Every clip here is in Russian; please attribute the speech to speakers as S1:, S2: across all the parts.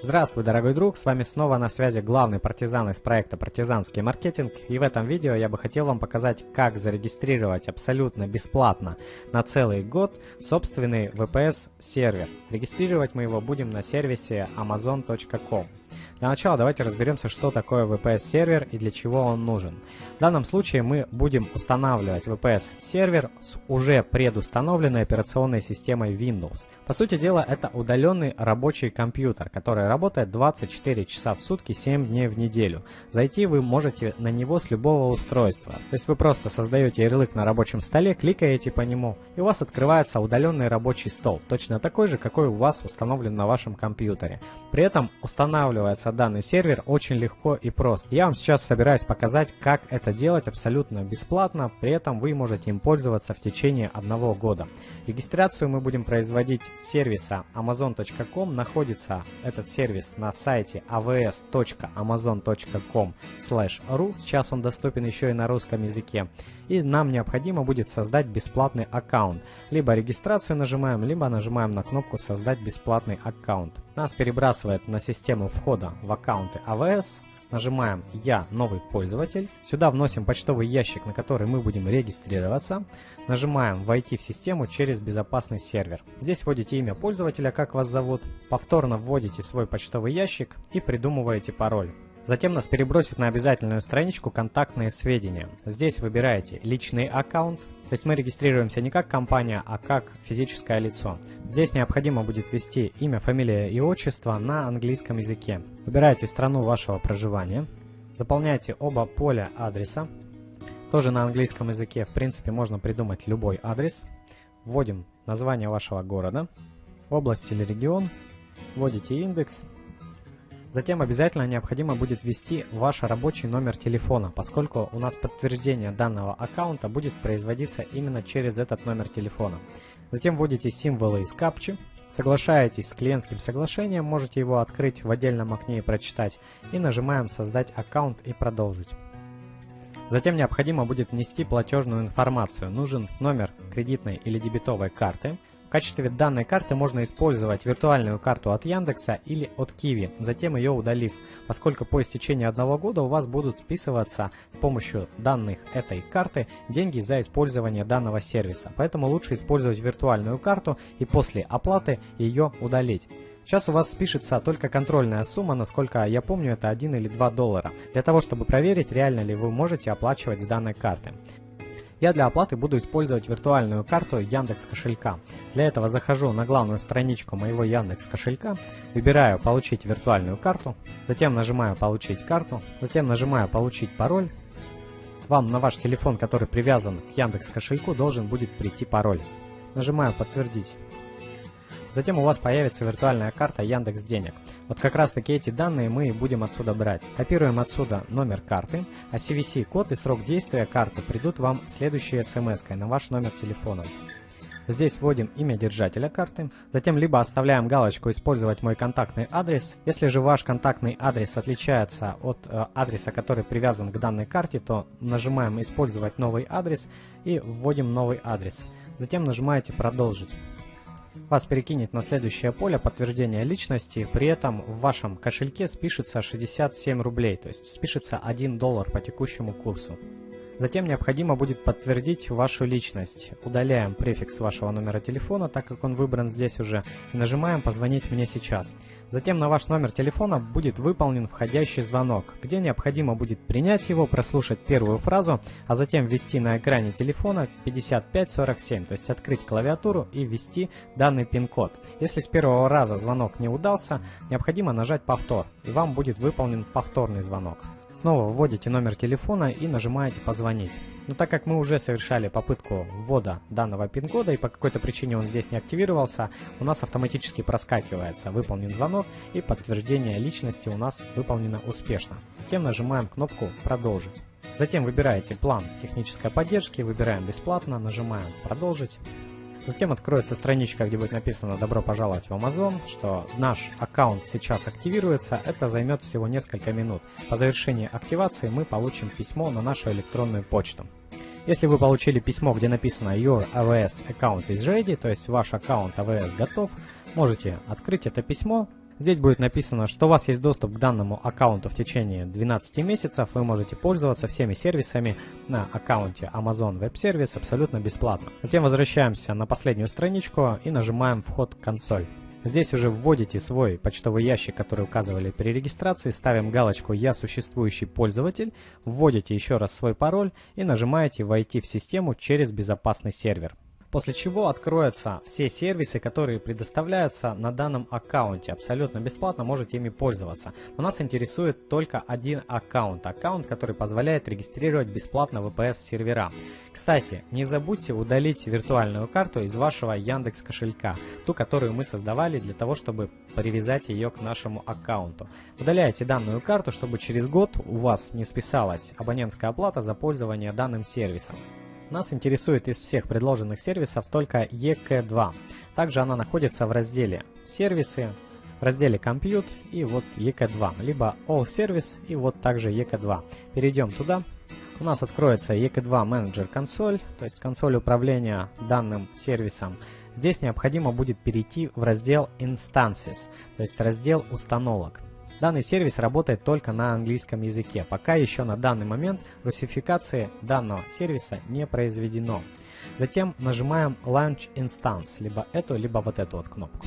S1: Здравствуй, дорогой друг, с вами снова на связи главный партизан из проекта «Партизанский маркетинг» и в этом видео я бы хотел вам показать, как зарегистрировать абсолютно бесплатно на целый год собственный VPS-сервер. Регистрировать мы его будем на сервисе amazon.com. Для начала давайте разберемся, что такое VPS-сервер и для чего он нужен. В данном случае мы будем устанавливать VPS-сервер с уже предустановленной операционной системой Windows. По сути дела, это удаленный рабочий компьютер, который работает 24 часа в сутки, 7 дней в неделю. Зайти вы можете на него с любого устройства. То есть вы просто создаете ярлык на рабочем столе, кликаете по нему, и у вас открывается удаленный рабочий стол, точно такой же, какой у вас установлен на вашем компьютере. При этом устанавливается данный сервер очень легко и просто. Я вам сейчас собираюсь показать, как это делать абсолютно бесплатно, при этом вы можете им пользоваться в течение одного года. Регистрацию мы будем производить с сервиса amazon.com. Находится этот сервис на сайте avs.amazon.com ru. Сейчас он доступен еще и на русском языке. И нам необходимо будет создать бесплатный аккаунт. Либо регистрацию нажимаем, либо нажимаем на кнопку «Создать бесплатный аккаунт». Нас перебрасывает на систему входа в аккаунты AWS. Нажимаем «Я новый пользователь». Сюда вносим почтовый ящик, на который мы будем регистрироваться. Нажимаем «Войти в систему через безопасный сервер». Здесь вводите имя пользователя, как вас зовут. Повторно вводите свой почтовый ящик и придумываете пароль. Затем нас перебросит на обязательную страничку «Контактные сведения». Здесь выбираете «Личный аккаунт», то есть мы регистрируемся не как компания, а как физическое лицо. Здесь необходимо будет ввести имя, фамилия и отчество на английском языке. Выбираете страну вашего проживания. Заполняйте оба поля адреса. Тоже на английском языке, в принципе, можно придумать любой адрес. Вводим название вашего города, область или регион. Вводите индекс Затем обязательно необходимо будет ввести ваш рабочий номер телефона, поскольку у нас подтверждение данного аккаунта будет производиться именно через этот номер телефона. Затем вводите символы из капчи, соглашаетесь с клиентским соглашением, можете его открыть в отдельном окне и прочитать, и нажимаем «Создать аккаунт» и «Продолжить». Затем необходимо будет внести платежную информацию. Нужен номер кредитной или дебетовой карты – качестве данной карты можно использовать виртуальную карту от Яндекса или от Киви, затем ее удалив, поскольку по истечении одного года у вас будут списываться с помощью данных этой карты деньги за использование данного сервиса. Поэтому лучше использовать виртуальную карту и после оплаты ее удалить. Сейчас у вас спишется только контрольная сумма, насколько я помню, это 1 или 2 доллара, для того, чтобы проверить, реально ли вы можете оплачивать с данной карты. Я для оплаты буду использовать виртуальную карту Яндекс кошелька. Для этого захожу на главную страничку моего Яндекс кошелька, выбираю «Получить виртуальную карту», затем нажимаю «Получить карту», затем нажимаю «Получить пароль». Вам на ваш телефон, который привязан к Яндекс кошельку, должен будет прийти пароль. Нажимаю «Подтвердить». Затем у вас появится виртуальная карта Яндекс Денег. Вот как раз таки эти данные мы и будем отсюда брать. Копируем отсюда номер карты, а CVC-код и срок действия карты придут вам следующей смс на ваш номер телефона. Здесь вводим имя держателя карты, затем либо оставляем галочку «Использовать мой контактный адрес». Если же ваш контактный адрес отличается от э, адреса, который привязан к данной карте, то нажимаем «Использовать новый адрес» и вводим новый адрес. Затем нажимаете «Продолжить» вас перекинет на следующее поле подтверждения личности, при этом в вашем кошельке спишется 67 рублей, то есть спишется 1 доллар по текущему курсу. Затем необходимо будет подтвердить вашу личность. Удаляем префикс вашего номера телефона, так как он выбран здесь уже, и нажимаем «Позвонить мне сейчас». Затем на ваш номер телефона будет выполнен входящий звонок, где необходимо будет принять его, прослушать первую фразу, а затем ввести на экране телефона 5547, то есть открыть клавиатуру и ввести данный пин-код. Если с первого раза звонок не удался, необходимо нажать «Повтор», и вам будет выполнен повторный звонок. Снова вводите номер телефона и нажимаете «Позвонить». Но так как мы уже совершали попытку ввода данного пин-кода и по какой-то причине он здесь не активировался, у нас автоматически проскакивается «Выполнен звонок» и подтверждение личности у нас выполнено успешно. Затем нажимаем кнопку «Продолжить». Затем выбираете план технической поддержки, выбираем бесплатно, нажимаем «Продолжить». Затем откроется страничка, где будет написано «Добро пожаловать в Amazon», что наш аккаунт сейчас активируется, это займет всего несколько минут. По завершении активации мы получим письмо на нашу электронную почту. Если вы получили письмо, где написано «Your AWS account is ready», то есть ваш аккаунт AWS готов, можете открыть это письмо, Здесь будет написано, что у вас есть доступ к данному аккаунту в течение 12 месяцев. Вы можете пользоваться всеми сервисами на аккаунте Amazon Web Service абсолютно бесплатно. Затем возвращаемся на последнюю страничку и нажимаем «Вход в консоль». Здесь уже вводите свой почтовый ящик, который указывали при регистрации, ставим галочку «Я существующий пользователь», вводите еще раз свой пароль и нажимаете «Войти в систему через безопасный сервер» после чего откроются все сервисы, которые предоставляются на данном аккаунте. Абсолютно бесплатно можете ими пользоваться. Но нас интересует только один аккаунт. Аккаунт, который позволяет регистрировать бесплатно VPS сервера. Кстати, не забудьте удалить виртуальную карту из вашего Яндекс кошелька, ту, которую мы создавали для того, чтобы привязать ее к нашему аккаунту. Удаляйте данную карту, чтобы через год у вас не списалась абонентская оплата за пользование данным сервисом. Нас интересует из всех предложенных сервисов только EK2. Также она находится в разделе «Сервисы», в разделе «Compute» и вот EK2, либо «All Service» и вот также EK2. Перейдем туда. У нас откроется EK2 Manager консоль, то есть консоль управления данным сервисом. Здесь необходимо будет перейти в раздел Instances, то есть раздел установок. Данный сервис работает только на английском языке. Пока еще на данный момент русификации данного сервиса не произведено. Затем нажимаем Launch Instance, либо эту, либо вот эту вот кнопку.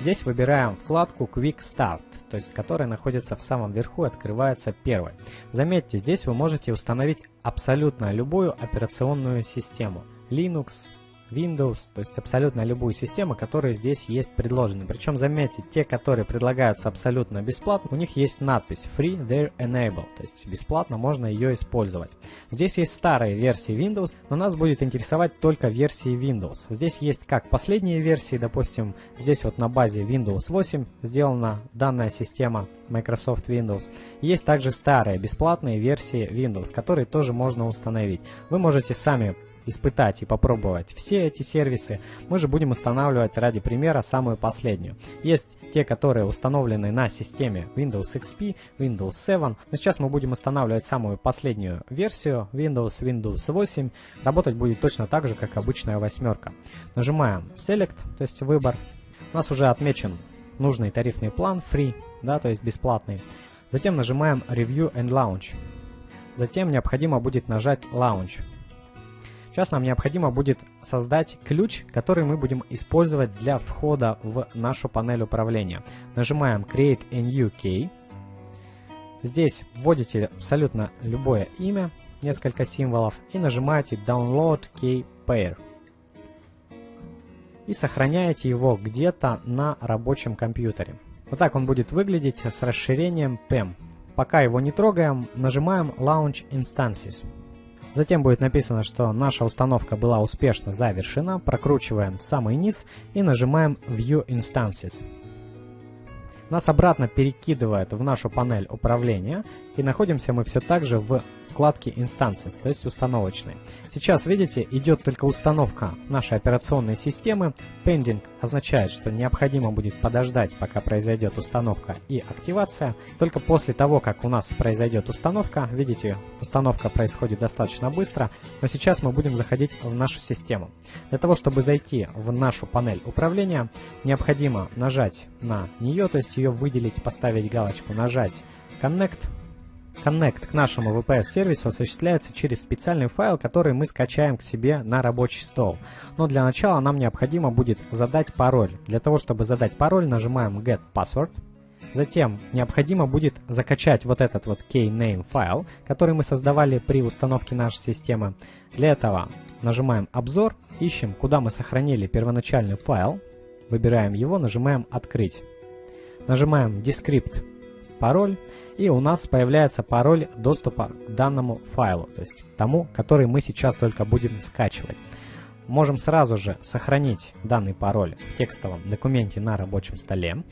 S1: Здесь выбираем вкладку Quick Start, то есть которая находится в самом верху и открывается первой. Заметьте, здесь вы можете установить абсолютно любую операционную систему. Linux, Windows, то есть абсолютно любую систему, которая здесь есть предложены. Причем заметьте, те, которые предлагаются абсолютно бесплатно, у них есть надпись Free There Enable, то есть бесплатно можно ее использовать. Здесь есть старые версии Windows, но нас будет интересовать только версии Windows. Здесь есть как последние версии, допустим, здесь вот на базе Windows 8 сделана данная система Microsoft Windows. Есть также старые бесплатные версии Windows, которые тоже можно установить. Вы можете сами испытать и попробовать все эти сервисы, мы же будем устанавливать ради примера самую последнюю. Есть те, которые установлены на системе Windows XP, Windows 7, но сейчас мы будем устанавливать самую последнюю версию Windows, Windows 8. Работать будет точно так же, как обычная восьмерка. Нажимаем Select, то есть выбор. У нас уже отмечен нужный тарифный план Free, да, то есть бесплатный. Затем нажимаем Review and Launch. Затем необходимо будет нажать Launch. Сейчас нам необходимо будет создать ключ, который мы будем использовать для входа в нашу панель управления. Нажимаем Create a New Key. Здесь вводите абсолютно любое имя, несколько символов, и нажимаете Download Key Pair. И сохраняете его где-то на рабочем компьютере. Вот так он будет выглядеть с расширением PEM. Пока его не трогаем, нажимаем Launch Instances. Затем будет написано, что наша установка была успешно завершена. Прокручиваем в самый низ и нажимаем View Instances. Нас обратно перекидывает в нашу панель управления. И находимся мы все так же в вкладки Instances, то есть установочной. Сейчас, видите, идет только установка нашей операционной системы. Pending означает, что необходимо будет подождать, пока произойдет установка и активация. Только после того, как у нас произойдет установка, видите, установка происходит достаточно быстро, но сейчас мы будем заходить в нашу систему. Для того, чтобы зайти в нашу панель управления, необходимо нажать на нее, то есть ее выделить, поставить галочку, нажать Connect, Connect к нашему VPS-сервису осуществляется через специальный файл, который мы скачаем к себе на рабочий стол. Но для начала нам необходимо будет задать пароль. Для того, чтобы задать пароль, нажимаем Get Password. Затем необходимо будет закачать вот этот вот Kname файл, который мы создавали при установке нашей системы. Для этого нажимаем «Обзор», ищем, куда мы сохранили первоначальный файл, выбираем его, нажимаем «Открыть». Нажимаем «Descript пароль» и у нас появляется пароль доступа к данному файлу, то есть тому, который мы сейчас только будем скачивать. Можем сразу же сохранить данный пароль в текстовом документе на рабочем столе.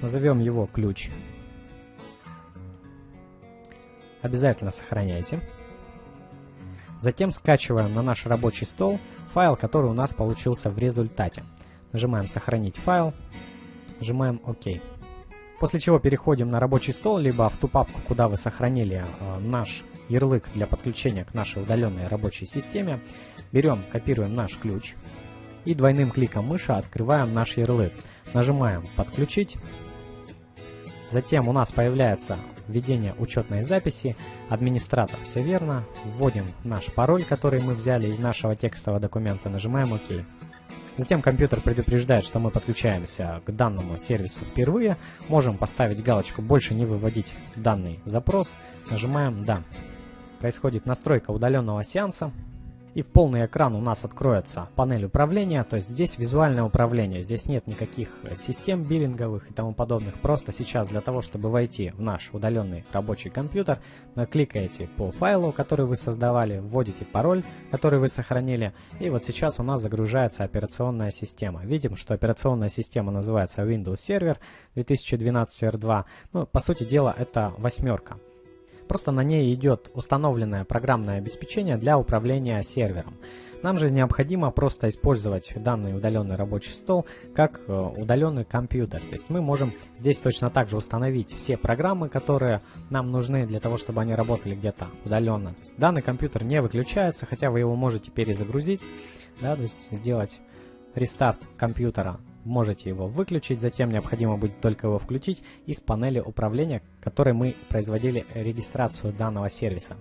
S1: Назовем его ключ. Обязательно сохраняйте. Затем скачиваем на наш рабочий стол файл, который у нас получился в результате. Нажимаем «Сохранить файл», Нажимаем ОК. После чего переходим на рабочий стол, либо в ту папку, куда вы сохранили э, наш ярлык для подключения к нашей удаленной рабочей системе. Берем, копируем наш ключ. И двойным кликом мыши открываем наш ярлык. Нажимаем «Подключить». Затем у нас появляется введение учетной записи, администратор, все верно, вводим наш пароль, который мы взяли из нашего текстового документа, нажимаем ОК. Затем компьютер предупреждает, что мы подключаемся к данному сервису впервые, можем поставить галочку «Больше не выводить данный запрос», нажимаем «Да». Происходит настройка удаленного сеанса, и в полный экран у нас откроется панель управления, то есть здесь визуальное управление, здесь нет никаких э, систем биллинговых и тому подобных. Просто сейчас для того, чтобы войти в наш удаленный рабочий компьютер, кликаете по файлу, который вы создавали, вводите пароль, который вы сохранили, и вот сейчас у нас загружается операционная система. Видим, что операционная система называется Windows Server 2012 R2. Ну, по сути дела, это восьмерка. Просто на ней идет установленное программное обеспечение для управления сервером. Нам же необходимо просто использовать данный удаленный рабочий стол как э, удаленный компьютер. То есть мы можем здесь точно так же установить все программы, которые нам нужны для того, чтобы они работали где-то удаленно. То есть данный компьютер не выключается, хотя вы его можете перезагрузить, да, то есть сделать рестарт компьютера можете его выключить, затем необходимо будет только его включить из панели управления, которой мы производили регистрацию данного сервиса.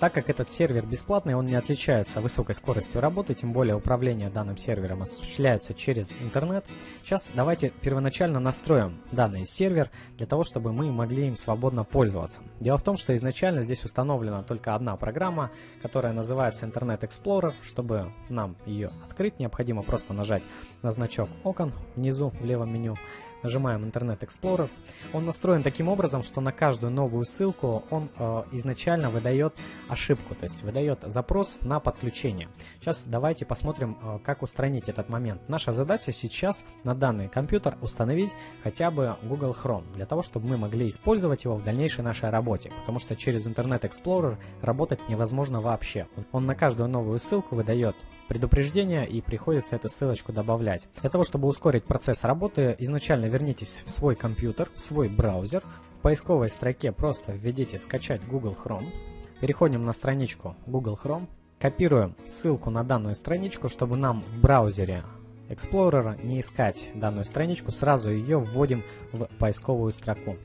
S1: Так как этот сервер бесплатный, он не отличается высокой скоростью работы, тем более управление данным сервером осуществляется через интернет. Сейчас давайте первоначально настроим данный сервер для того, чтобы мы могли им свободно пользоваться. Дело в том, что изначально здесь установлена только одна программа, которая называется Internet Explorer. Чтобы нам ее открыть, необходимо просто нажать на значок окон внизу в левом меню нажимаем Internet Explorer. Он настроен таким образом, что на каждую новую ссылку он э, изначально выдает ошибку, то есть выдает запрос на подключение. Сейчас давайте посмотрим, э, как устранить этот момент. Наша задача сейчас на данный компьютер установить хотя бы Google Chrome, для того, чтобы мы могли использовать его в дальнейшей нашей работе, потому что через Internet Explorer работать невозможно вообще. Он на каждую новую ссылку выдает предупреждение и приходится эту ссылочку добавлять. Для того, чтобы ускорить процесс работы, изначально вернитесь в свой компьютер, в свой браузер. В поисковой строке просто введите «Скачать Google Chrome». Переходим на страничку Google Chrome. Копируем ссылку на данную страничку, чтобы нам в браузере Explorer не искать данную страничку, сразу ее вводим в поисковую строку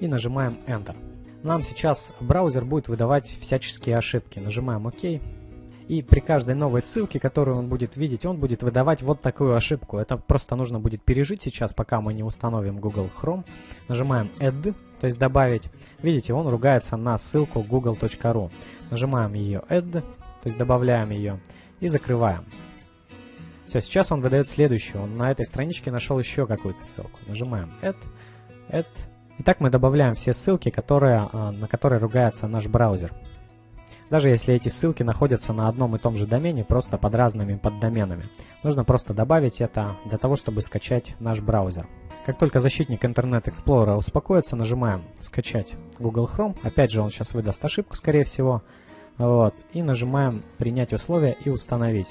S1: и нажимаем Enter. Нам сейчас браузер будет выдавать всяческие ошибки. Нажимаем ОК. И при каждой новой ссылке, которую он будет видеть, он будет выдавать вот такую ошибку. Это просто нужно будет пережить сейчас, пока мы не установим Google Chrome. Нажимаем Add, то есть добавить. Видите, он ругается на ссылку google.ru. Нажимаем ее Add, то есть добавляем ее и закрываем. Все, сейчас он выдает следующую. Он на этой страничке нашел еще какую-то ссылку. Нажимаем Add, Add. Итак, мы добавляем все ссылки, которые, а, на которые ругается наш браузер даже если эти ссылки находятся на одном и том же домене, просто под разными поддоменами. Нужно просто добавить это для того, чтобы скачать наш браузер. Как только защитник Internet Explorer успокоится, нажимаем «Скачать Google Chrome». Опять же, он сейчас выдаст ошибку, скорее всего. Вот. И нажимаем «Принять условия» и «Установить».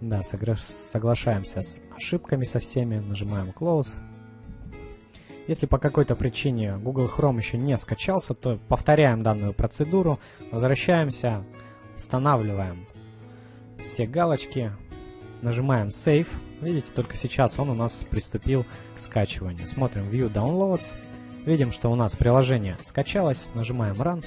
S1: Да, соглашаемся с ошибками со всеми. Нажимаем «Close». Если по какой-то причине Google Chrome еще не скачался, то повторяем данную процедуру, возвращаемся, устанавливаем все галочки, нажимаем Save. Видите, только сейчас он у нас приступил к скачиванию. Смотрим View Downloads. Видим, что у нас приложение скачалось. Нажимаем Run.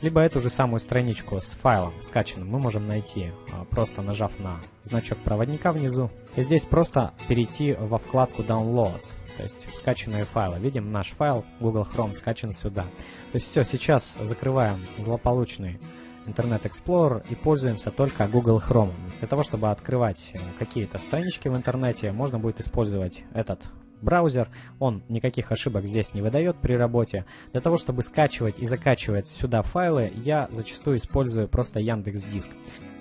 S1: Либо эту же самую страничку с файлом скачанным мы можем найти, а, просто нажав на значок проводника внизу. И здесь просто перейти во вкладку Downloads то есть скачанные файлы. Видим, наш файл Google Chrome скачан сюда. То есть все, сейчас закрываем злополучный Internet Explorer и пользуемся только Google Chrome. Для того, чтобы открывать э, какие-то странички в интернете, можно будет использовать этот браузер. Он никаких ошибок здесь не выдает при работе. Для того, чтобы скачивать и закачивать сюда файлы, я зачастую использую просто Яндекс Диск.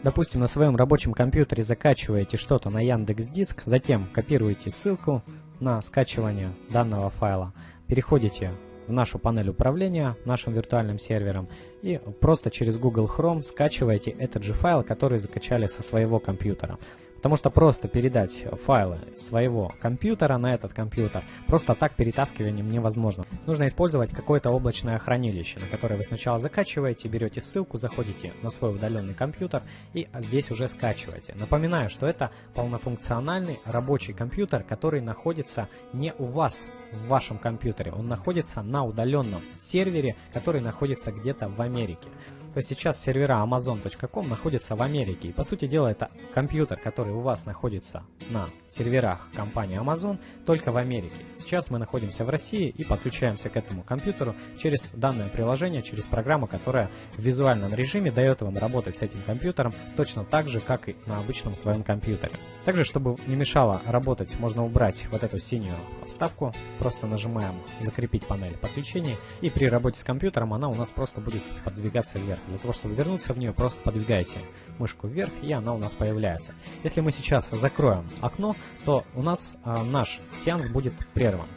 S1: Допустим, на своем рабочем компьютере закачиваете что-то на Яндекс Диск, затем копируете ссылку, на скачивание данного файла, переходите в нашу панель управления нашим виртуальным сервером и просто через Google Chrome скачиваете этот же файл, который закачали со своего компьютера. Потому что просто передать файлы своего компьютера на этот компьютер просто так перетаскиванием невозможно. Нужно использовать какое-то облачное хранилище, на которое вы сначала закачиваете, берете ссылку, заходите на свой удаленный компьютер и здесь уже скачиваете. Напоминаю, что это полнофункциональный рабочий компьютер, который находится не у вас в вашем компьютере, он находится на удаленном сервере, который находится где-то в Америке то сейчас сервера amazon.com находятся в Америке. И по сути дела это компьютер, который у вас находится на серверах компании Amazon, только в Америке. Сейчас мы находимся в России и подключаемся к этому компьютеру через данное приложение, через программу, которая в визуальном режиме дает вам работать с этим компьютером точно так же, как и на обычном своем компьютере. Также, чтобы не мешало работать, можно убрать вот эту синюю вставку. Просто нажимаем «Закрепить панель подключения» и при работе с компьютером она у нас просто будет подвигаться вверх. Для того, чтобы вернуться в нее, просто подвигайте мышку вверх, и она у нас появляется. Если мы сейчас закроем окно, то у нас э, наш сеанс будет прерван.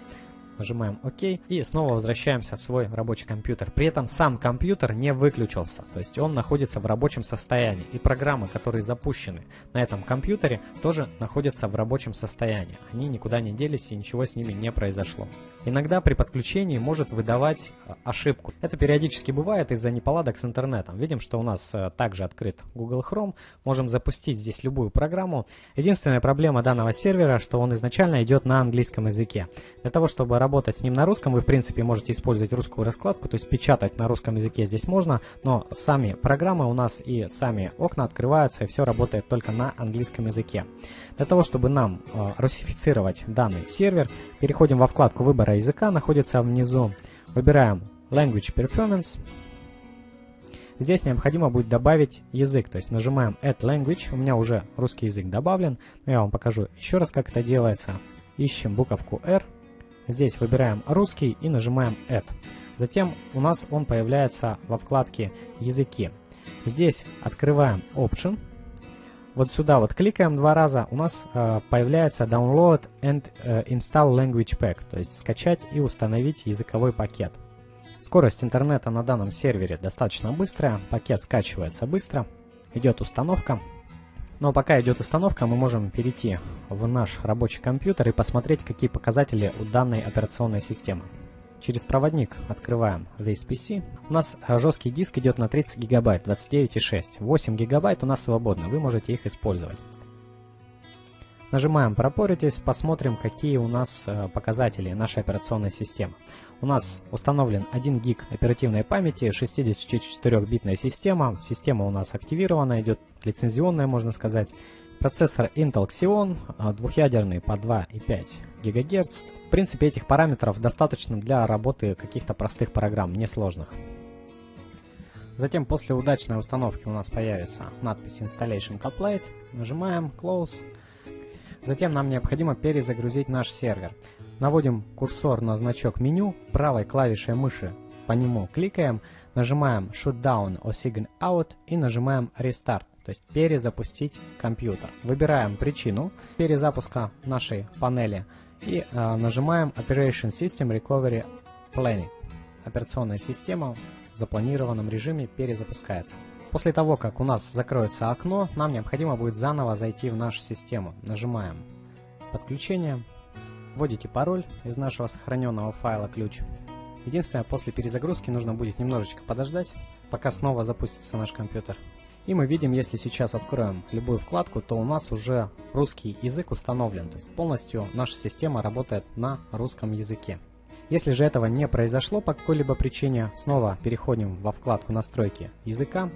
S1: Нажимаем ОК и снова возвращаемся в свой рабочий компьютер. При этом сам компьютер не выключился, то есть он находится в рабочем состоянии. И программы, которые запущены на этом компьютере, тоже находятся в рабочем состоянии. Они никуда не делись и ничего с ними не произошло. Иногда при подключении может выдавать э, ошибку. Это периодически бывает из-за неполадок с интернетом. Видим, что у нас э, также открыт Google Chrome. Можем запустить здесь любую программу. Единственная проблема данного сервера, что он изначально идет на английском языке. Для того, чтобы работать с ним на русском, вы в принципе можете использовать русскую раскладку, то есть печатать на русском языке здесь можно, но сами программы у нас и сами окна открываются, и все работает только на английском языке. Для того, чтобы нам э, русифицировать данный сервер, переходим во вкладку выбора языка, находится внизу, выбираем Language Performance, Здесь необходимо будет добавить язык, то есть нажимаем Add Language, у меня уже русский язык добавлен, я вам покажу еще раз, как это делается. Ищем буковку R, Здесь выбираем русский и нажимаем Add. Затем у нас он появляется во вкладке языки. Здесь открываем Option. Вот сюда вот кликаем два раза, у нас э, появляется Download and э, Install Language Pack, то есть скачать и установить языковой пакет. Скорость интернета на данном сервере достаточно быстрая, пакет скачивается быстро, идет установка. Но пока идет установка, мы можем перейти в наш рабочий компьютер и посмотреть, какие показатели у данной операционной системы. Через проводник открываем This PC. У нас э, жесткий диск идет на 30 гигабайт, 29,6. 8 гигабайт у нас свободно, вы можете их использовать. Нажимаем «Пропоритесь», посмотрим, какие у нас э, показатели нашей операционной системы. У нас установлен 1 гиг оперативной памяти, 64-битная система. Система у нас активирована, идет лицензионная, можно сказать. Процессор Intel Xeon, а, двухъядерный по 2,5 ГГц. В принципе, этих параметров достаточно для работы каких-то простых программ, несложных. Затем после удачной установки у нас появится надпись Installation Complete. Нажимаем Close. Затем нам необходимо перезагрузить наш сервер. Наводим курсор на значок меню, правой клавишей мыши по нему кликаем, нажимаем Shutdown or Sign Out и нажимаем Restart, то есть перезапустить компьютер. Выбираем причину перезапуска нашей панели и э, нажимаем Operation System Recovery Planning. Операционная система в запланированном режиме перезапускается. После того, как у нас закроется окно, нам необходимо будет заново зайти в нашу систему. Нажимаем подключение, Вводите пароль из нашего сохраненного файла ключ. Единственное, после перезагрузки нужно будет немножечко подождать, пока снова запустится наш компьютер. И мы видим, если сейчас откроем любую вкладку, то у нас уже русский язык установлен. То есть полностью наша система работает на русском языке. Если же этого не произошло по какой-либо причине, снова переходим во вкладку настройки языка,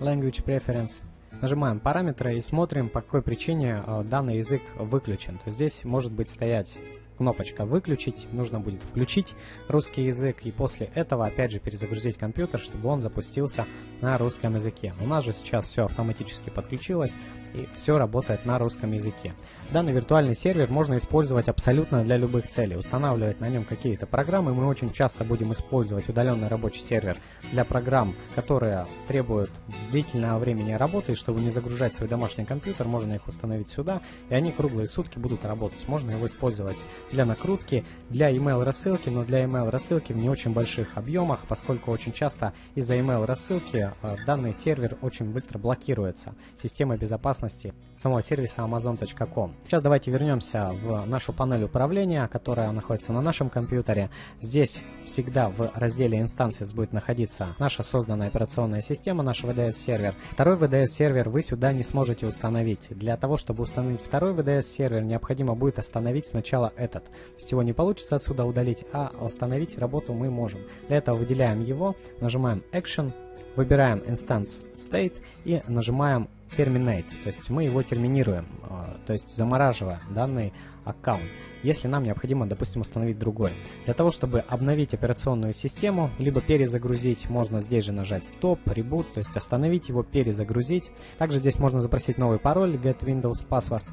S1: Language Preference, Нажимаем параметры и смотрим, по какой причине э, данный язык выключен. То здесь может быть стоять кнопочка «Выключить», нужно будет включить русский язык и после этого опять же перезагрузить компьютер, чтобы он запустился на русском языке. У нас же сейчас все автоматически подключилось и все работает на русском языке. Данный виртуальный сервер можно использовать абсолютно для любых целей. Устанавливать на нем какие-то программы. Мы очень часто будем использовать удаленный рабочий сервер для программ, которые требуют длительного времени работы. И чтобы не загружать свой домашний компьютер, можно их установить сюда, и они круглые сутки будут работать. Можно его использовать для накрутки, для email рассылки, но для email рассылки в не очень больших объемах, поскольку очень часто из-за email рассылки э, данный сервер очень быстро блокируется системой безопасности самого сервиса amazon.com. Сейчас давайте вернемся в нашу панель управления, которая находится на нашем компьютере. Здесь всегда в разделе Instances будет находиться наша созданная операционная система, наш VDS-сервер. Второй VDS-сервер вы сюда не сможете установить. Для того, чтобы установить второй VDS-сервер, необходимо будет остановить сначала этот. То есть его не получится отсюда удалить, а остановить работу мы можем. Для этого выделяем его, нажимаем Action, выбираем Instance State и нажимаем Terminate, то есть мы его терминируем, а, то есть замораживая данный аккаунт, если нам необходимо, допустим, установить другой. Для того, чтобы обновить операционную систему, либо перезагрузить, можно здесь же нажать Stop, Reboot, то есть остановить его, перезагрузить. Также здесь можно запросить новый пароль, Get Windows Password.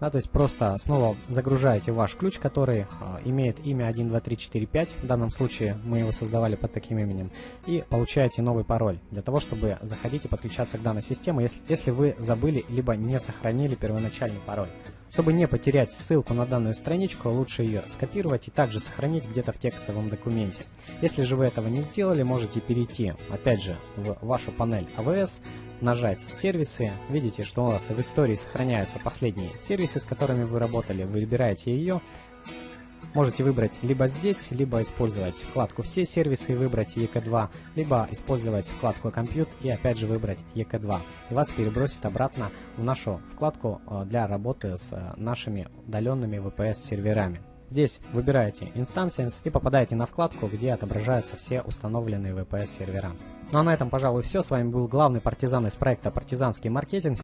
S1: Да, то есть просто снова загружаете ваш ключ, который э, имеет имя 12345, в данном случае мы его создавали под таким именем, и получаете новый пароль для того, чтобы заходить и подключаться к данной системе, если, если вы забыли либо не сохранили первоначальный пароль. Чтобы не потерять ссылку на данную страничку, лучше ее скопировать и также сохранить где-то в текстовом документе. Если же вы этого не сделали, можете перейти, опять же, в вашу панель AWS, нажать «Сервисы». Видите, что у вас в истории сохраняются последние сервисы, с которыми вы работали. Вы выбираете ее. Можете выбрать либо здесь, либо использовать вкладку «Все сервисы» и выбрать EK2, либо использовать вкладку «Компьют» и опять же выбрать EK2. И вас перебросит обратно в нашу вкладку э, для работы с э, нашими удаленными VPS-серверами. Здесь выбираете Instances и попадаете на вкладку, где отображаются все установленные VPS сервера. Ну а на этом, пожалуй, все. С вами был главный партизан из проекта «Партизанский маркетинг».